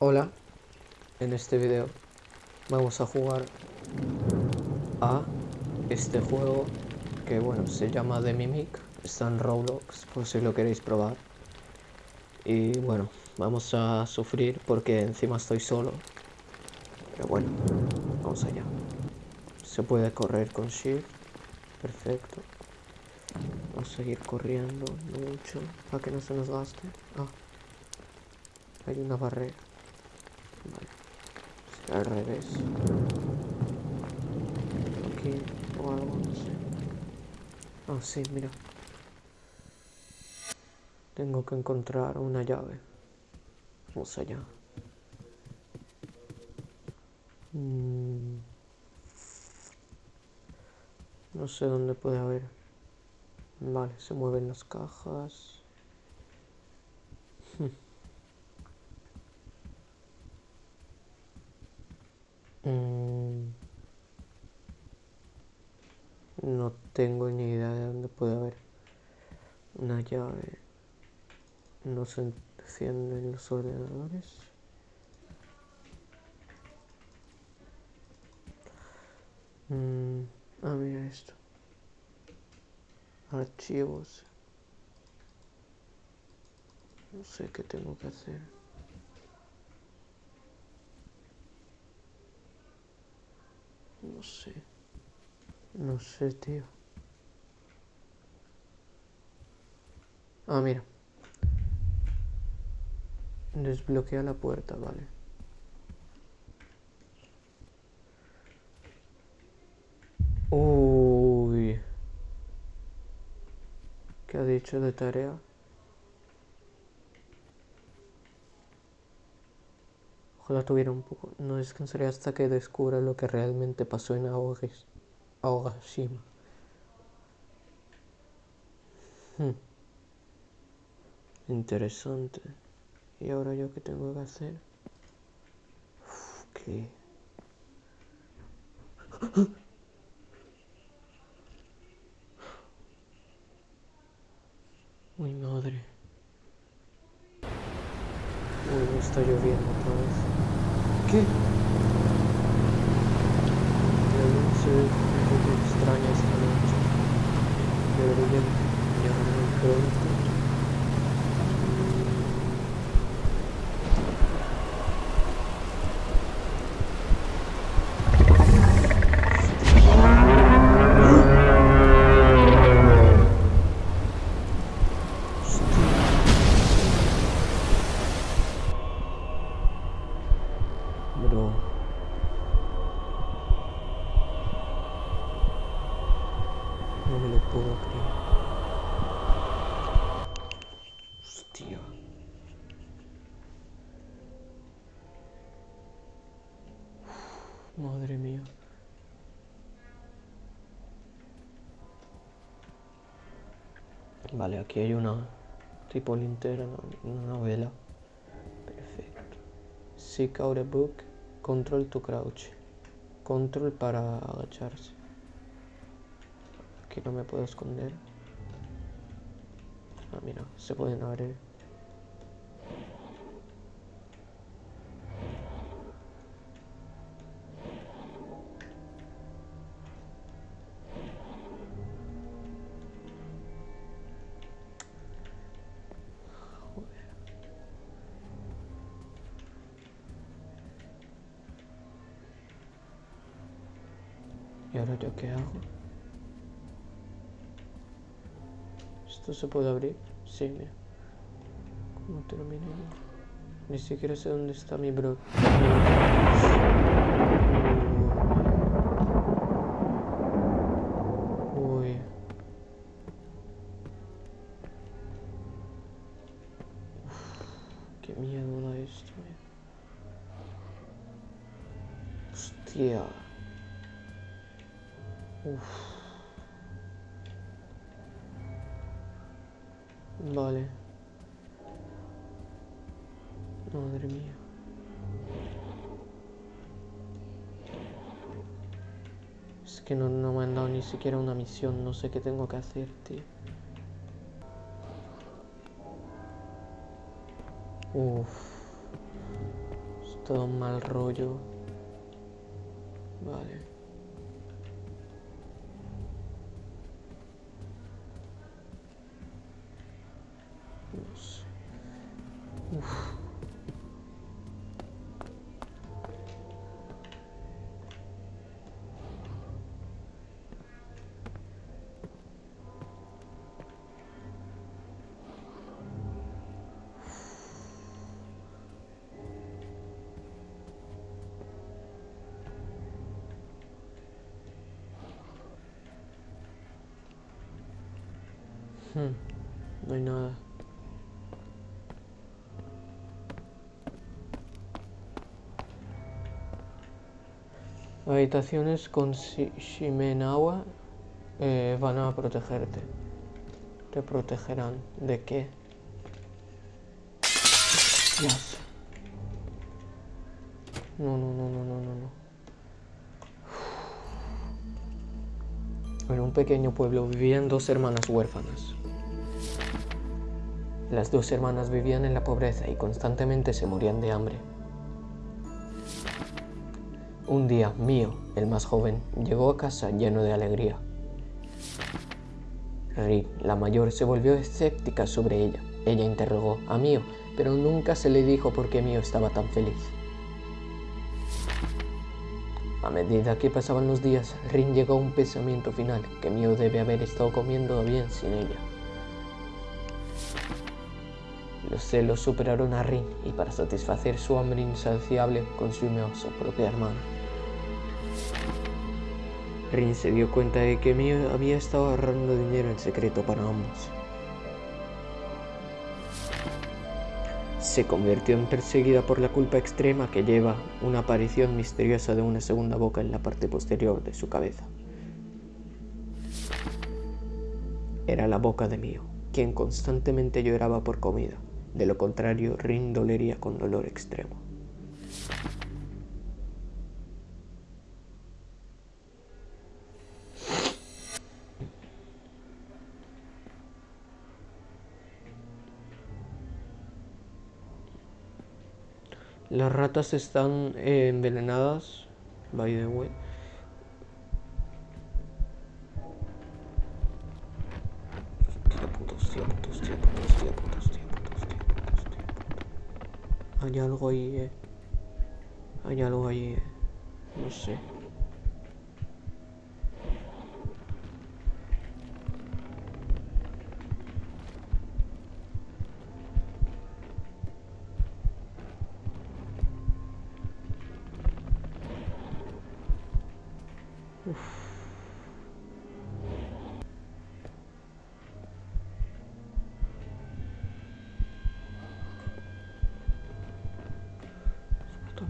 Hola, en este video vamos a jugar a este juego que bueno, se llama The Mimic, está en Roblox por si lo queréis probar. Y bueno, vamos a sufrir porque encima estoy solo. Pero bueno, vamos allá. Se puede correr con Shift, perfecto. Vamos a seguir corriendo mucho para que no se nos gaste. Ah, hay una barrera. Vale. Será al revés. Aquí o algo, no sé. Ah, sí, mira. Tengo que encontrar una llave. Vamos allá. Mm. No sé dónde puede haber. Vale, se mueven las cajas. Mm. No tengo ni idea de dónde puede haber una llave. No se encienden los ordenadores. Mm, ah, mira esto. Archivos. No sé qué tengo que hacer. No sé. No sé, tío. Ah, mira. Desbloquea la puerta, vale. Uy. ¿Qué ha dicho de tarea? Ojalá tuviera un poco... No descansaré hasta que descubra lo que realmente pasó en Aogashima. Hmm. Interesante. ¿Y ahora yo qué tengo que hacer? Uf, ¿Qué? Uy, madre. Uy, está lloviendo otra vez. Polski. Nie wiem, czy po tej stronie jest, ale nie rozumiem, nie rozumiem, Hostia. Madre mía. Vale, aquí hay una tipo linterna, una vela. Perfecto. Seek out a book. Control to crouch. Control para agacharse. Aquí no me puedo esconder. Ah, mira, se pueden abrir. ¿Y ahora yo qué hago? ¿Esto se puede abrir? Sí, mira. ¿Cómo termina? Ni siquiera sé dónde está mi bro. Uy. Qué miedo da esto, eh. Hostia. Uf. Vale. Madre mía. Es que no, no me han dado ni siquiera una misión. No sé qué tengo que hacer, tío. Uf. todo un mal rollo. Vale. Hmm, no hay nada. Habitaciones con shi- Shimenawa eh, van a protegerte. Te protegerán. ¿De qué? Dios. No, no, no, no, no, no, no. En un pequeño pueblo vivían dos hermanas huérfanas. Las dos hermanas vivían en la pobreza y constantemente se morían de hambre. Un día, Mio, el más joven, llegó a casa lleno de alegría. Ri, la mayor, se volvió escéptica sobre ella. Ella interrogó a Mio, pero nunca se le dijo por qué Mio estaba tan feliz. A medida que pasaban los días, Rin llegó a un pensamiento final, que Mio debe haber estado comiendo bien sin ella. Los celos superaron a Rin y para satisfacer su hambre insaciable consumió a su propia hermana. Rin se dio cuenta de que Mio había estado ahorrando dinero en secreto para ambos. Se convirtió en perseguida por la culpa extrema que lleva una aparición misteriosa de una segunda boca en la parte posterior de su cabeza. Era la boca de Mio, quien constantemente lloraba por comida. De lo contrario, Rin dolería con dolor extremo. Las ratas están eh, envenenadas, by the way. Hay algo ahí, eh. Hay algo ahí, eh. No sé.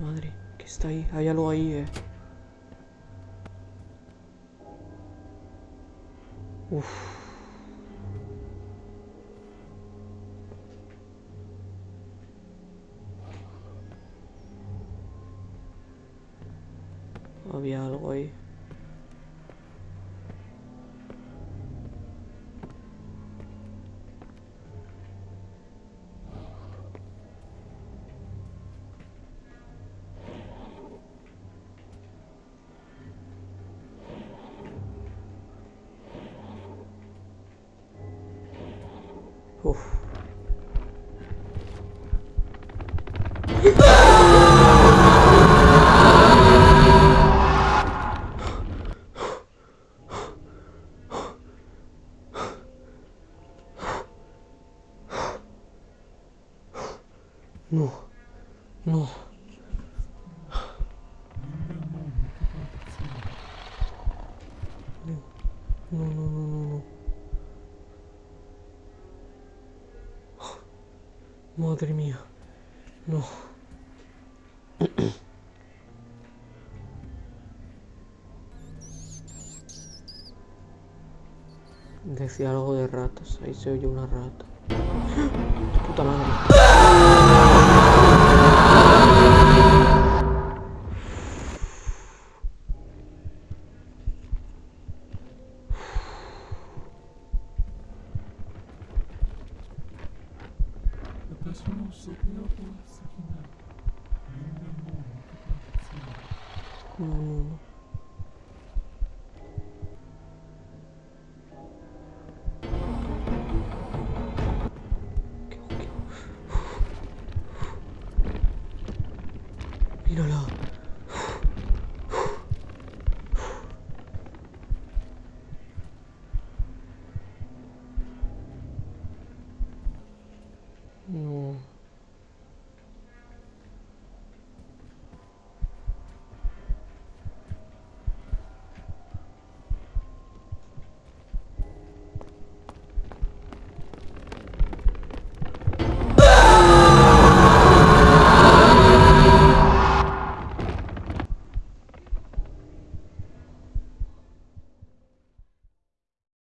Madre, ¿qué está ahí? Hay algo ahí, eh. Había algo ahí. Uf. No, no. No, Decía algo de ratas. Ahí se oye una rata. Puta madre. No, no, no. Míralo.